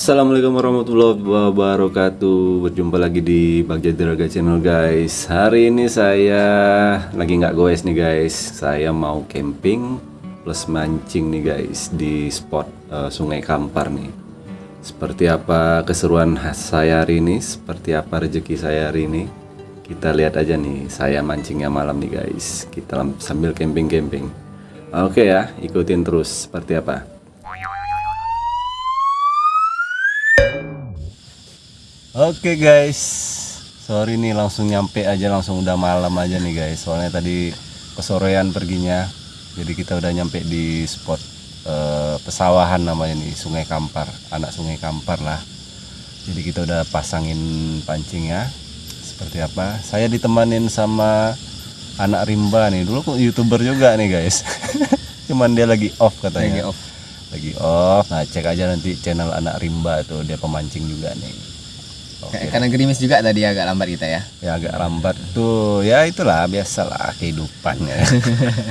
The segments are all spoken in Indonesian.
Assalamualaikum warahmatullahi wabarakatuh. Berjumpa lagi di Bagja Draga Channel guys. Hari ini saya lagi nggak goes nih guys. Saya mau camping plus mancing nih guys Di spot eh, Sungai Kampar nih. Seperti apa keseruan saya hari ini? Seperti apa rezeki saya hari ini? Kita lihat aja nih Saya mancingnya malam nih guys. Kita sambil camping-camping. Oke ya ikutin terus. Seperti apa Oke guys, sorry nih langsung nyampe aja langsung udah malam aja nih guys. Soalnya tadi kesorean perginya, jadi kita udah nyampe di spot eh, pesawahan namanya nih Sungai Kampar, anak Sungai Kampar lah. Jadi kita udah pasangin pancing ya. Seperti apa? Saya ditemanin sama anak Rimba nih. Dulu kok youtuber juga nih guys. Cuman dia lagi off katanya. Lagi off. Lagi off. Nah cek aja nanti channel anak Rimba tuh dia pemancing juga nih. Oke. Karena gerimis juga tadi agak lambat kita ya. ya agak lambat tuh ya itulah biasalah kehidupannya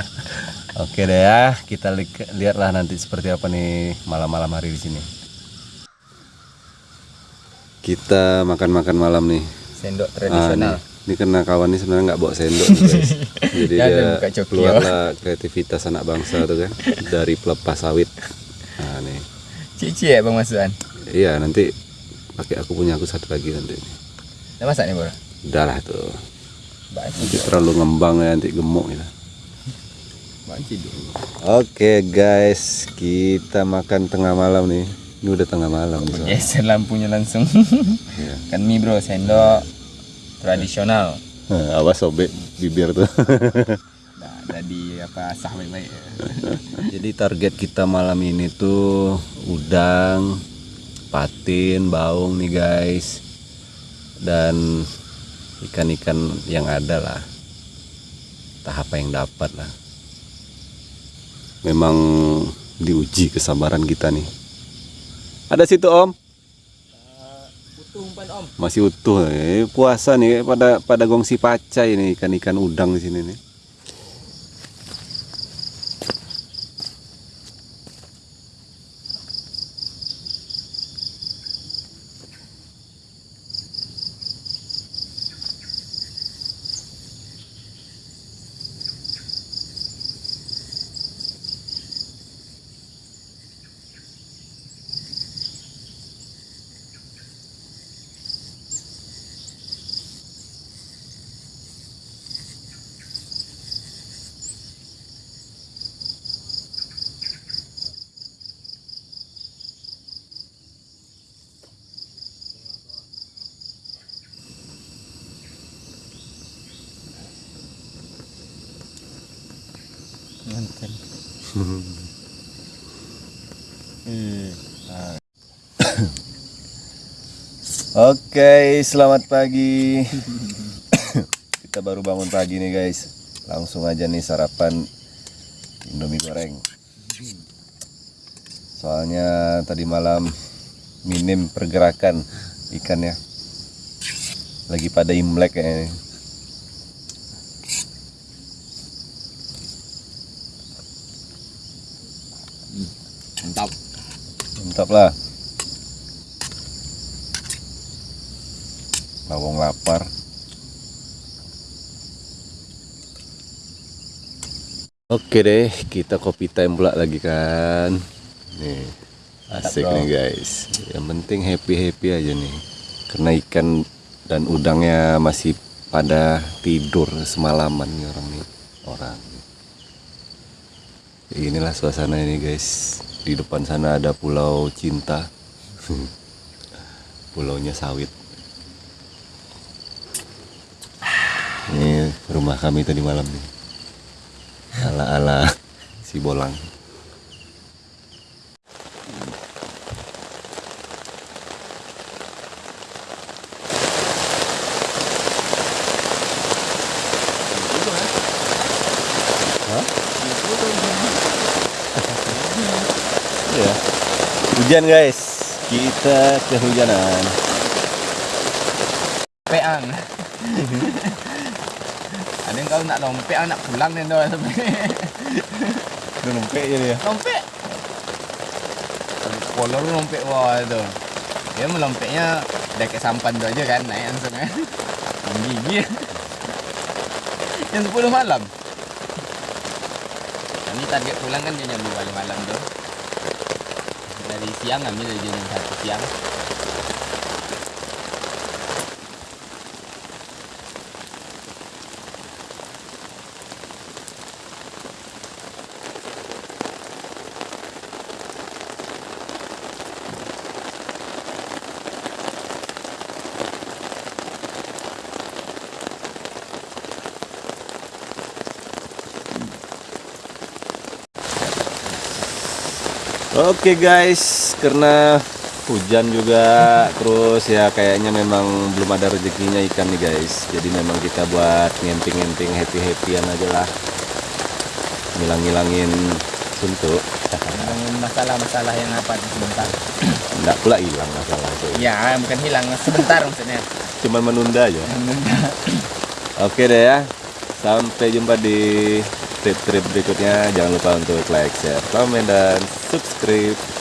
oke deh ya kita li- lihatlah nanti seperti apa nih malam-malam hari di sini kita makan-makan malam nih Sendok Ah, tradisional. nih. ini karena kawan ini sebenarnya nggak bawa sendok nih, guys jadi Ya, dia keluarlah kreativitas anak bangsa tuh kan dari pelepas sawit nah nih Cici ya Bang Masuan. iya nanti pakai aku punya aku satu lagi nanti Udah masak nih, Bro? udah lah tuh nanti terlalu ngembang ya nanti gemuk gitu dulu. Oke guys, kita makan tengah malam nih. Ini udah tengah malam. so. Geser lampunya langsung. Iya. kan mie, Bro, sendok tradisional. Nah, awas sobek bibir tuh. Nah, jadi apa sah baik-baik. Jadi target kita malam ini tuh udang, patin, baung nih guys. Dan ikan-ikan yang ada lah. Entah apa yang dapat lah. Memang diuji kesabaran kita nih. Ada situ om? Utuh umpan Om. masih utuh eh, puasa nih pada pada gongsi pacai ini ikan-ikan udang di sini nih Oke selamat pagi. Kita baru bangun pagi nih guys. Langsung aja nih sarapan indomie goreng. Soalnya tadi malam minim pergerakan ikannya lagi pada imlek kayaknya Mantap. Mantap lah. Lawang lapar. Oke deh, kita kopi time pula lagi kan. Nih, asik Mantap, bro. nih guys. Yang penting happy happy aja nih. Karena ikan dan udangnya masih pada tidur semalaman nih orang nih orang. Inilah suasana ini guys. Di depan sana ada pulau cinta. Pulaunya sawit. Ini rumah kami tadi malam nih. Ala-ala si bolang. Hah? Iya. Hujan guys. Kita kehujanan. Peang. Ada yang kalau nak lompek, nak pulang nih doa sampai. Udah numpek jadi ya. Lompek. Kolor lompek wah itu. Dia melompetnya udah kayak sampan tuh aja kan naik langsung kan. Gigi. Jam 10 malam. Kami target pulang kan jam 2 malam tuh. Dari siang kami dari jam 1 siang. Oke guys, karena hujan juga terus ya kayaknya memang belum ada rezekinya ikan nih guys. Jadi memang kita buat ngemping-ngemping happy-happyan aja lah. Ngilang-ngilangin suntuk. Masalah-masalah yang apa sebentar. Enggak pula hilang masalah itu. Ya, bukan hilang sebentar maksudnya. Cuman menunda aja. Oke deh ya. Sampai jumpa di trip-trip berikutnya. Jangan lupa untuk like, share, komen, dan subscribe.